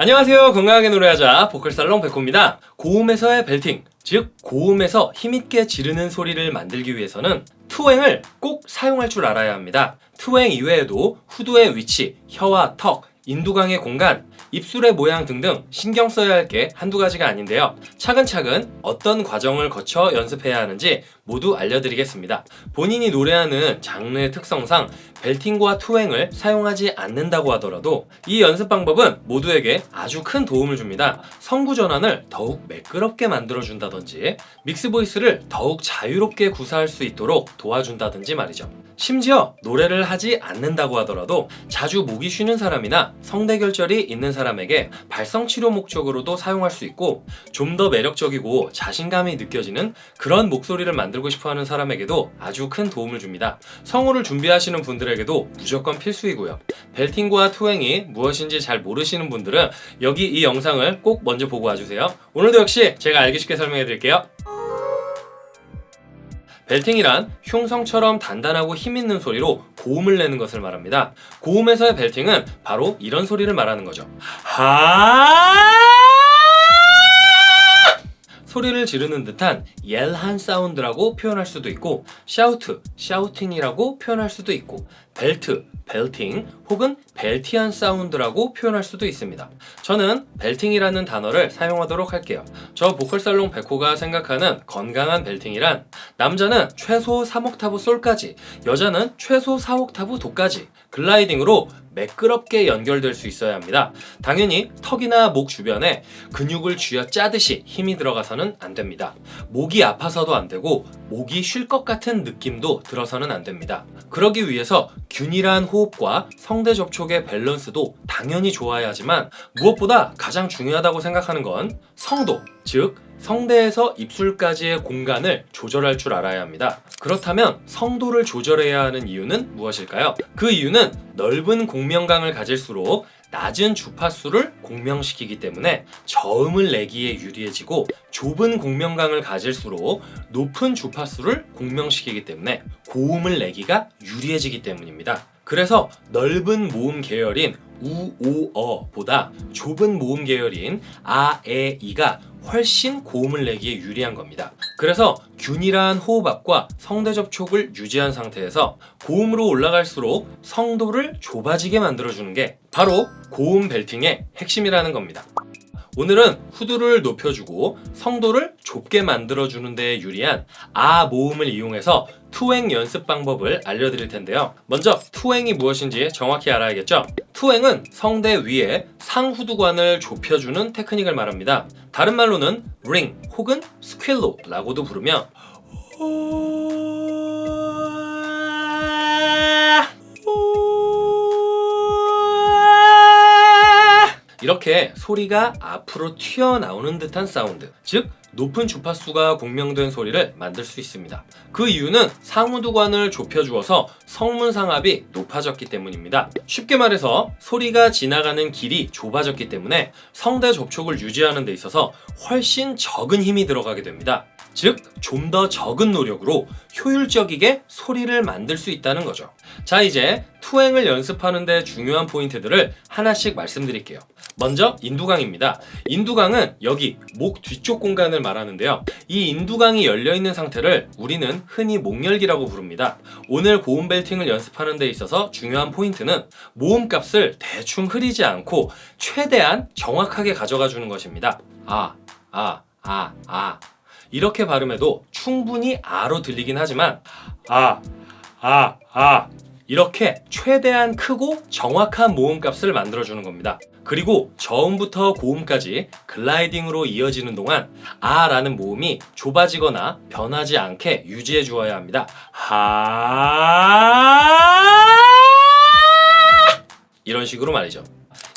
안녕하세요. 건강하게 노래하자 보컬살롱 백호입니다. 고음에서의 벨팅 즉 고음에서 힘있게 지르는 소리를 만들기 위해서는 투행을 꼭 사용할 줄 알아야 합니다. 투행 이외에도 후두의 위치, 혀와 턱, 인두강의 공간, 입술의 모양 등등 신경 써야 할 게 한두 가지가 아닌데요. 차근차근 어떤 과정을 거쳐 연습해야 하는지 모두 알려드리겠습니다. 본인이 노래하는 장르의 특성상 벨팅과 투행을 사용하지 않는다고 하더라도 이 연습 방법은 모두에게 아주 큰 도움을 줍니다. 성구 전환을 더욱 매끄럽게 만들어준다든지 믹스 보이스를 더욱 자유롭게 구사할 수 있도록 도와준다든지 말이죠. 심지어 노래를 하지 않는다고 하더라도 자주 목이 쉬는 사람이나 성대결절이 있는 사람에게 발성치료 목적으로도 사용할 수 있고 좀 더 매력적이고 자신감이 느껴지는 그런 목소리를 만들고 싶어하는 사람에게도 아주 큰 도움을 줍니다. 성우를 준비하시는 분들에게도 무조건 필수이고요. 벨팅과 투행이 무엇인지 잘 모르시는 분들은 여기 이 영상을 꼭 먼저 보고 와주세요. 오늘도 역시 제가 알기 쉽게 설명해 드릴게요. 벨팅이란 흉성처럼 단단하고 힘있는 소리로 고음을 내는 것을 말합니다. 고음에서의 벨팅은 바로 이런 소리를 말하는 거죠. 하 소리를 지르는 듯한 옐한 사운드라고 표현할 수도 있고 샤우트, 샤우팅이라고 표현할 수도 있고 벨트, 벨팅 혹은 벨티한 사운드라고 표현할 수도 있습니다. 저는 벨팅이라는 단어를 사용하도록 할게요. 저 보컬살롱 백호가 생각하는 건강한 벨팅이란 남자는 최소 3옥타브 솔까지 여자는 최소 4옥타브 도까지 글라이딩으로 매끄럽게 연결될 수 있어야 합니다. 당연히 턱이나 목 주변에 근육을 쥐어 짜듯이 힘이 들어가서는 안 됩니다. 목이 아파서도 안 되고 목이 쉴 것 같은 느낌도 들어서는 안 됩니다. 그러기 위해서 균일한 호흡과 성대 접촉의 밸런스도 당연히 좋아야 하지만 무엇보다 가장 중요하다고 생각하는 건 성도, 즉 성대에서 입술까지의 공간을 조절할 줄 알아야 합니다. 그렇다면 성도를 조절해야 하는 이유는 무엇일까요? 그 이유는 넓은 공명강을 가질수록 낮은 주파수를 공명시키기 때문에 저음을 내기에 유리해지고 좁은 공명강을 가질수록 높은 주파수를 공명시키기 때문에 고음을 내기가 유리해지기 때문입니다. 그래서 넓은 모음 계열인 우, 오, 어보다 좁은 모음 계열인 아, 에, 이가 훨씬 고음을 내기에 유리한 겁니다. 그래서 균일한 호흡압과 성대 접촉을 유지한 상태에서 고음으로 올라갈수록 성도를 좁아지게 만들어주는 게 바로 고음 벨팅의 핵심이라는 겁니다. 오늘은 후두를 높여주고 성도를 좁게 만들어주는 데 유리한 아 모음을 이용해서 투행 연습 방법을 알려드릴 텐데요. 먼저 투행이 무엇인지 정확히 알아야겠죠? 투행은 성대 위에 상후두관을 좁혀주는 테크닉을 말합니다. 다른 말로는 ring 혹은 스퀼로라고도 부르며 이렇게 소리가 앞으로 튀어나오는 듯한 사운드 즉 높은 주파수가 공명된 소리를 만들 수 있습니다. 그 이유는 상우두관을 좁혀주어서 성문상압이 높아졌기 때문입니다. 쉽게 말해서 소리가 지나가는 길이 좁아졌기 때문에 성대 접촉을 유지하는 데 있어서 훨씬 적은 힘이 들어가게 됩니다. 즉, 좀 더 적은 노력으로 효율적이게 소리를 만들 수 있다는 거죠. 자, 이제 투행을 연습하는 데 중요한 포인트들을 하나씩 말씀드릴게요. 먼저 인두강입니다. 인두강은 여기 목 뒤쪽 공간을 말하는데요. 이 인두강이 열려있는 상태를 우리는 흔히 목열기라고 부릅니다. 오늘 고음 벨팅을 연습하는 데 있어서 중요한 포인트는 모음값을 대충 흐리지 않고 최대한 정확하게 가져가 주는 것입니다. 아, 아, 아, 아 이렇게 발음해도 충분히 아로 들리긴 하지만 아, 아, 아 이렇게 최대한 크고 정확한 모음값을 만들어주는 겁니다. 그리고 저음부터 고음까지 글라이딩으로 이어지는 동안 아 라는 모음이 좁아지거나 변하지 않게 유지해 주어야 합니다. 하 이런 식으로 말이죠.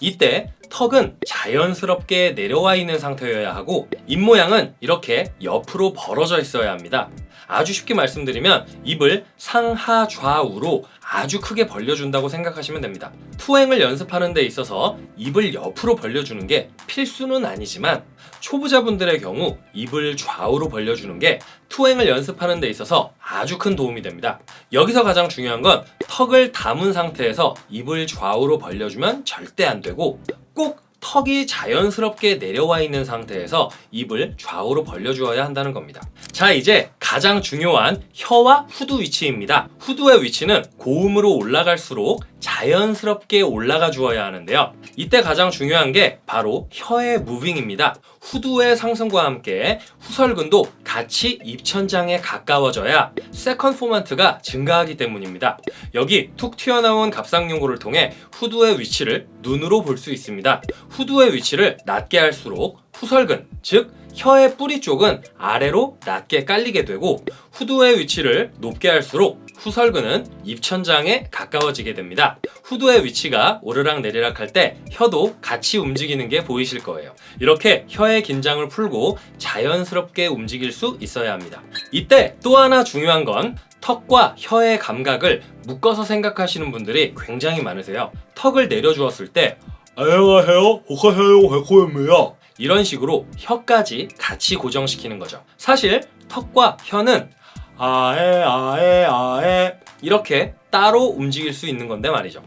이때 턱은 자연스럽게 내려와 있는 상태여야 하고 입모양은 이렇게 옆으로 벌어져 있어야 합니다. 아주 쉽게 말씀드리면 입을 상하 좌우로 아주 크게 벌려준다고 생각하시면 됩니다. 투행을 연습하는 데 있어서 입을 옆으로 벌려주는 게 필수는 아니지만 초보자분들의 경우 입을 좌우로 벌려주는 게 투행을 연습하는 데 있어서 아주 큰 도움이 됩니다. 여기서 가장 중요한 건 턱을 담은 상태에서 입을 좌우로 벌려주면 절대 안 되고 꼭 턱이 자연스럽게 내려와 있는 상태에서 입을 좌우로 벌려주어야 한다는 겁니다. 자 이제 가장 중요한 혀와 후두 위치입니다. 후두의 위치는 고음으로 올라갈수록 자연스럽게 올라가 주어야 하는데요. 이때 가장 중요한 게 바로 혀의 moving입니다. 후두의 상승과 함께 후설근도 같이 입천장에 가까워져야 second formant가 증가하기 때문입니다. 여기 툭 튀어나온 갑상연골을 통해 후두의 위치를 눈으로 볼 수 있습니다. 후두의 위치를 낮게 할수록 후설근, 즉 혀의 뿌리 쪽은 아래로 낮게 깔리게 되고 후두의 위치를 높게 할수록 후설근은 입천장에 가까워지게 됩니다. 후두의 위치가 오르락 내리락 할 때 혀도 같이 움직이는 게 보이실 거예요. 이렇게 혀의 긴장을 풀고 자연스럽게 움직일 수 있어야 합니다. 이때 또 하나 중요한 건 턱과 혀의 감각을 묶어서 생각하시는 분들이 굉장히 많으세요. 턱을 내려주었을 때 해요? 호카해요? 해코입니다. 이런 식으로 혀까지 같이 고정시키는 거죠. 사실 턱과 혀는 아에 아에 아에 이렇게 따로 움직일 수 있는 건데 말이죠.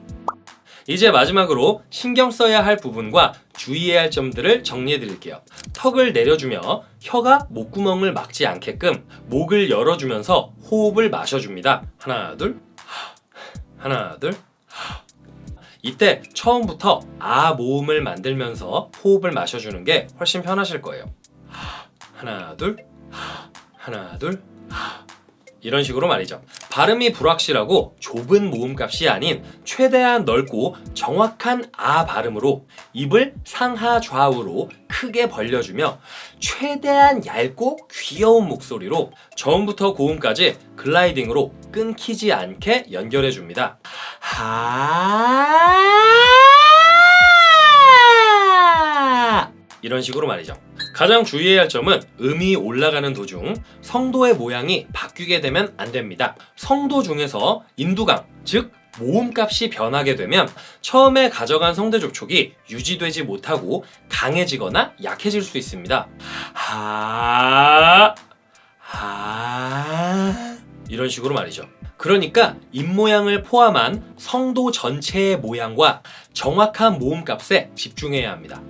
이제 마지막으로 신경 써야 할 부분과 주의해야 할 점들을 정리해 드릴게요. 턱을 내려주며 혀가 목구멍을 막지 않게끔 목을 열어주면서 호흡을 마셔줍니다. 하나 둘 하나 둘 이때 처음부터 아 모음을 만들면서 호흡을 마셔주는 게 훨씬 편하실 거예요. 하나 둘 하나 둘 이런 식으로 말이죠. 발음이 불확실하고 좁은 모음값이 아닌 최대한 넓고 정확한 아 발음으로 입을 상하 좌우로 크게 벌려주며 최대한 얇고 귀여운 목소리로 저음부터 고음까지 글라이딩으로 끊기지 않게 연결해 줍니다. 하 이런 식으로 말이죠. 가장 주의해야 할 점은 음이 올라가는 도중 성도의 모양이 바뀌게 되면 안 됩니다. 성도 중에서 인두강, 즉 모음값이 변하게 되면 처음에 가져간 성대 접촉이 유지되지 못하고 강해지거나 약해질 수 있습니다. 하, 하 이런 식으로 말이죠. 그러니까 입모양을 포함한 성도 전체의 모양과 정확한 모음값에 집중해야 합니다.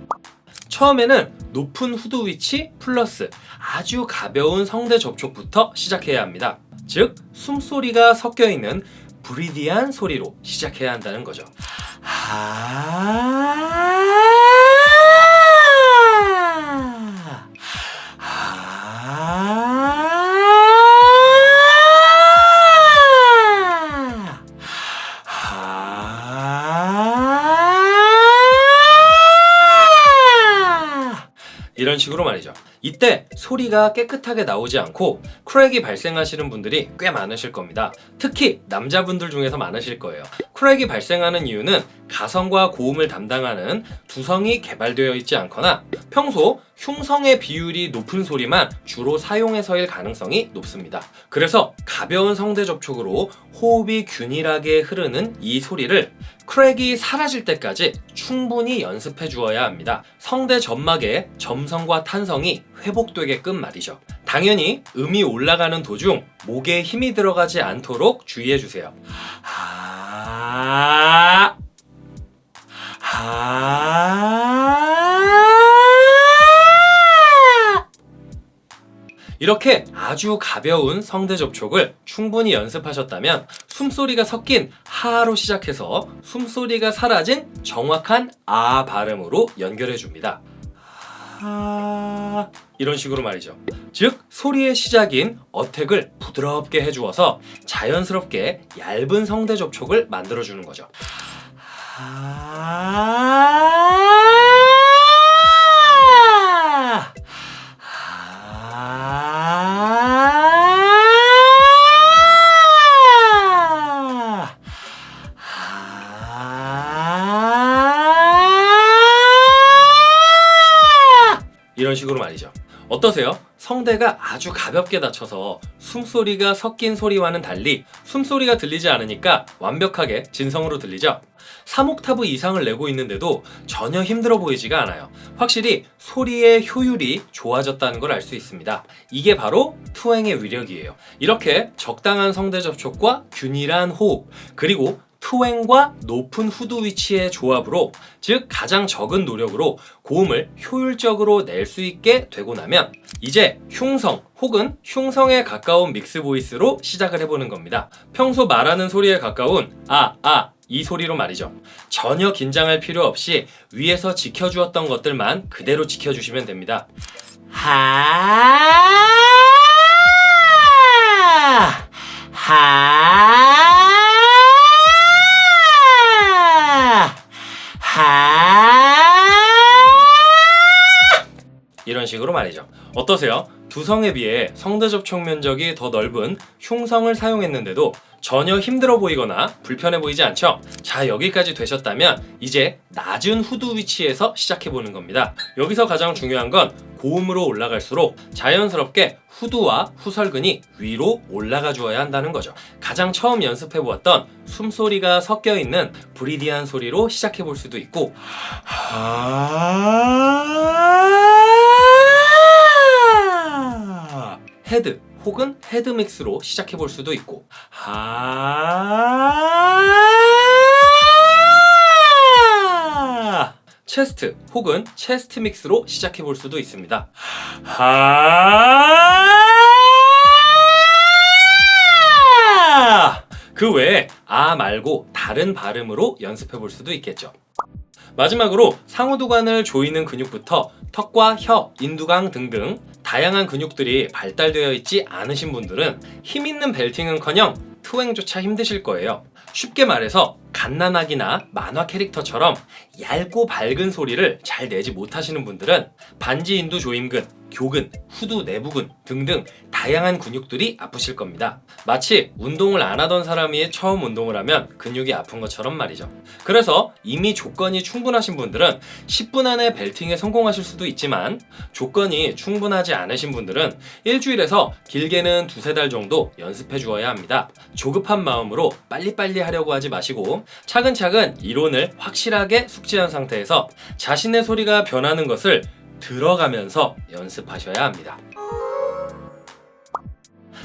처음에는 높은 후두 위치 플러스 아주 가벼운 성대 접촉부터 시작해야 합니다. 즉 숨소리가 섞여 있는 브리디한 소리로 시작해야 한다는 거죠. 하... 이런 식으로 말이죠. 이때 소리가 깨끗하게 나오지 않고 crack이 발생하시는 분들이 꽤 많으실 겁니다. 특히 남자분들 중에서 많으실 거예요. crack이 발생하는 이유는 가성과 고음을 담당하는 두성이 개발되어 있지 않거나 평소 흉성의 비율이 높은 소리만 주로 사용해서일 가능성이 높습니다. 그래서 가벼운 성대 접촉으로 호흡이 균일하게 흐르는 이 소리를 crack이 사라질 때까지 충분히 연습해 주어야 합니다. 성대 점막의 점성과 탄성이 회복되게끔 말이죠. 당연히 음이 올라가는 도중 목에 힘이 들어가지 않도록 주의해 주세요. 하... 하... 이렇게 아주 가벼운 성대 접촉을 충분히 연습하셨다면 숨소리가 섞인 하로 시작해서 숨소리가 사라진 정확한 아 발음으로 연결해 줍니다. 하... 이런 식으로 말이죠. 즉 소리의 시작인 어택을 부드럽게 해주어서 자연스럽게 얇은 성대 접촉을 만들어주는 거죠. 하... 어떠세요? 성대가 아주 가볍게 닫혀서 숨소리가 섞인 소리와는 달리 숨소리가 들리지 않으니까 완벽하게 진성으로 들리죠? 3옥타브 이상을 내고 있는데도 전혀 힘들어 보이지가 않아요. 확실히 소리의 효율이 좋아졌다는 걸 알 수 있습니다. 이게 바로 투행의 위력이에요. 이렇게 적당한 성대 접촉과 균일한 호흡, 그리고 투행과 높은 후두 위치의 조합으로 즉 가장 적은 노력으로 고음을 효율적으로 낼 수 있게 되고 나면 이제 흉성 혹은 흉성에 가까운 믹스 보이스로 시작을 해보는 겁니다. 평소 말하는 소리에 가까운 아, 아, 이 소리로 말이죠. 전혀 긴장할 필요 없이 위에서 지켜주었던 것들만 그대로 지켜주시면 됩니다. 하, 하, 이런 식으로 말이죠. 어떠세요? 두성에 비해 성대 접촉 면적이 더 넓은 흉성을 사용했는데도 전혀 힘들어 보이거나 불편해 보이지 않죠? 자 여기까지 되셨다면 이제 낮은 후두 위치에서 시작해 보는 겁니다. 여기서 가장 중요한 건 고음으로 올라갈수록 자연스럽게 후두와 후설근이 위로 올라가 주어야 한다는 거죠. 가장 처음 연습해 보았던 숨소리가 섞여 있는 브리디안 소리로 시작해 볼 수도 있고 하 head 혹은 head mix로 시작해 볼 수도 있고 하 chest 혹은 chest mix로 시작해 볼 수도 있습니다. 하! 그 외에 아 말고 다른 발음으로 연습해 볼 수도 있겠죠. 마지막으로 상호두관을 조이는 근육부터 턱과 혀, 인두강 등등 다양한 근육들이 발달되어 있지 않으신 분들은 힘 있는 벨팅은커녕 투행조차 힘드실 거예요. 쉽게 말해서 갓난아기나 만화 캐릭터처럼 얇고 밝은 소리를 잘 내지 못하시는 분들은 반지 인두 조임근, 교근, 후두 내부근 등등 다양한 근육들이 아프실 겁니다. 마치 운동을 안 하던 사람이 처음 운동을 하면 근육이 아픈 것처럼 말이죠. 그래서 이미 조건이 충분하신 분들은 10분 안에 벨팅에 성공하실 수도 있지만 조건이 충분하지 않으신 분들은 일주일에서 길게는 두세 달 정도 연습해 주어야 합니다. 조급한 마음으로 빨리빨리 하려고 하지 마시고 차근차근 이론을 확실하게 숙지한 상태에서 자신의 소리가 변하는 것을 들어가면서 연습하셔야 합니다.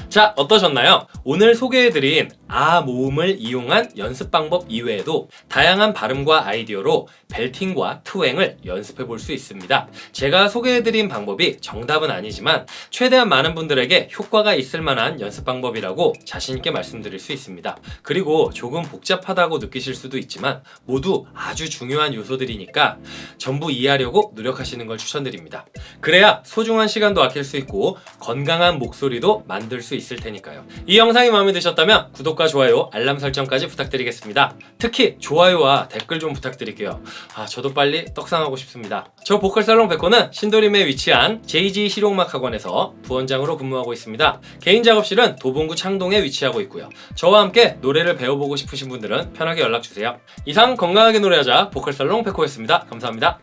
자 어떠셨나요? 오늘 소개해드린 아 모음을 이용한 연습 방법 이외에도 다양한 발음과 아이디어로 벨팅과 투행을 연습해 볼 수 있습니다. 제가 소개해드린 방법이 정답은 아니지만 최대한 많은 분들에게 효과가 있을 만한 연습 방법이라고 자신있게 말씀드릴 수 있습니다. 그리고 조금 복잡하다고 느끼실 수도 있지만 모두 아주 중요한 요소들이니까 전부 이해하려고 노력하시는 걸 추천드립니다. 그래야 소중한 시간도 아낄 수 있고 건강한 목소리도 만들 수 있을 테니까요. 이 영상이 마음에 드셨다면 구독과 좋아요, 알람 설정까지 부탁드리겠습니다. 특히 좋아요와 댓글 좀 부탁드릴게요. 아 저도 빨리 떡상하고 싶습니다. 저 보컬 살롱 백호는 신도림에 위치한 JG 실용음악 학원에서 부원장으로 근무하고 있습니다. 개인 작업실은 도봉구 창동에 위치하고 있고요. 저와 함께 노래를 배워보고 싶으신 분들은 편하게 연락주세요. 이상 건강하게 노래하자 보컬 살롱 백호였습니다. 감사합니다.